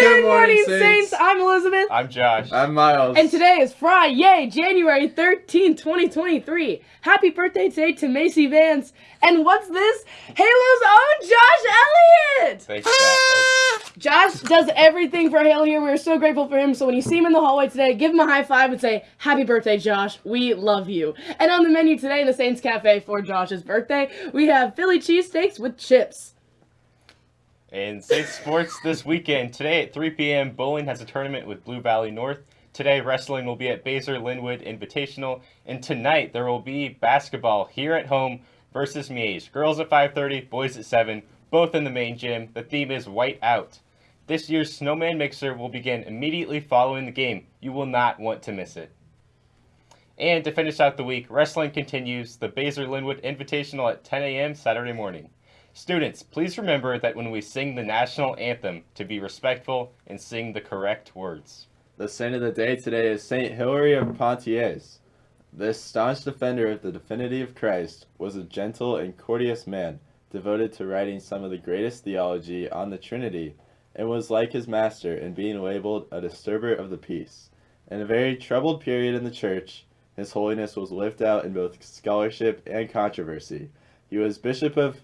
Good, morning, Saints. I'm Elizabeth. I'm Josh. I'm Miles. And today is Friday, January 13, 2023. Happy birthday today to Macy Vance. And what's this? Halo's own Josh Elliott! Thanks, Dad. Oh, Josh does everything for Halo here. We're so grateful for him. So when you see him in the hallway today, give him a high five and say, Happy birthday, Josh. We love you. And on the menu today in the Saints Cafe for Josh's birthday, we have Philly cheesesteaks with chips. In Saints sports this weekend, today at 3 p.m., bowling has a tournament with Blue Valley North. Today, wrestling will be at Basehor Linwood Invitational, and tonight there will be basketball here at home versus Miege. Girls at 5:30, boys at 7, both in the main gym. The theme is White Out. This year's Snowman Mixer will begin immediately following the game. You will not want to miss it. And to finish out the week, wrestling continues. The Basehor Linwood Invitational at 10 a.m. Saturday morning. Students, please remember that when we sing the national anthem, to be respectful and sing the correct words. The saint of the day today is Saint Hilary of Poitiers. This staunch defender of the divinity of Christ was a gentle and courteous man, devoted to writing some of the greatest theology on the Trinity, and was like his master in being labeled a disturber of the peace. In a very troubled period in the church, his holiness was lived out in both scholarship and controversy. He was Bishop of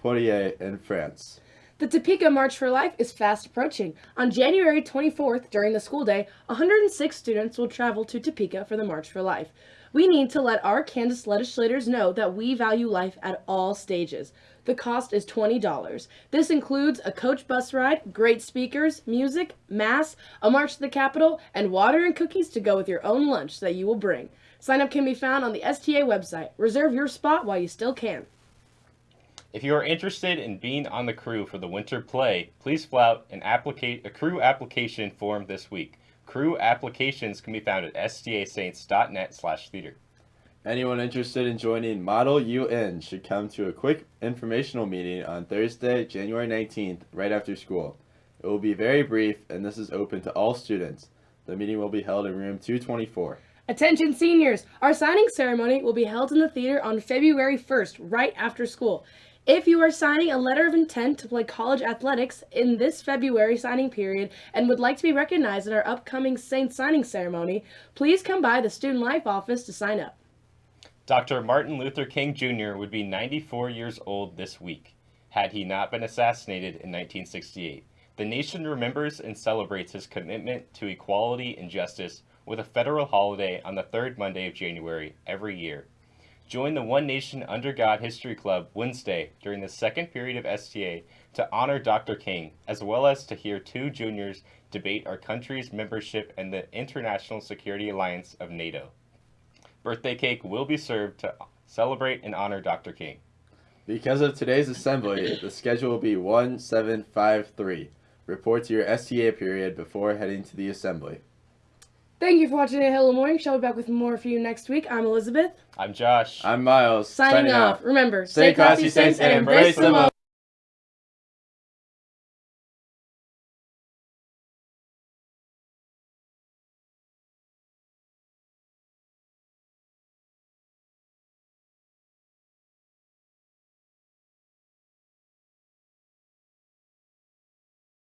Poitiers in France. The Topeka March for Life is fast approaching. On January 24th, during the school day, 106 students will travel to Topeka for the March for Life. We need to let our Kansas legislators know that we value life at all stages. The cost is $20. This includes a coach bus ride, great speakers, music, mass, a march to the Capitol, and water and cookies to go with your own lunch that you will bring. Sign up can be found on the STA website. Reserve your spot while you still can. If you are interested in being on the crew for the winter play, please fill out an applica- a crew application form this week. Crew applications can be found at stasaints.net slash theater. Anyone interested in joining Model UN should come to a quick informational meeting on Thursday, January 19th, right after school. It will be very brief, and this is open to all students. The meeting will be held in room 224. Attention seniors! Our signing ceremony will be held in the theater on February 1st, right after school. If you are signing a letter of intent to play college athletics in this February signing period and would like to be recognized at our upcoming Saint signing ceremony, please come by the Student Life office to sign up. Dr. Martin Luther King Jr. would be 94 years old this week, had he not been assassinated in 1968. The nation remembers and celebrates his commitment to equality and justice with a federal holiday on the third Monday of January every year. Join the One Nation Under God History Club Wednesday during the second period of STA to honor Dr. King, as well as to hear two juniors debate our country's membership in the International Security Alliance of NATO. Birthday cake will be served to celebrate and honor Dr. King. Because of today's assembly, the schedule will be 1753. Report to your STA period before heading to the assembly. Thank you for watching a Hello Morning. Shall be back with more for you next week. I'm Elizabeth. I'm Josh. I'm Miles. Signing, off. Remember, Stay classy, Saints, and embrace the moment.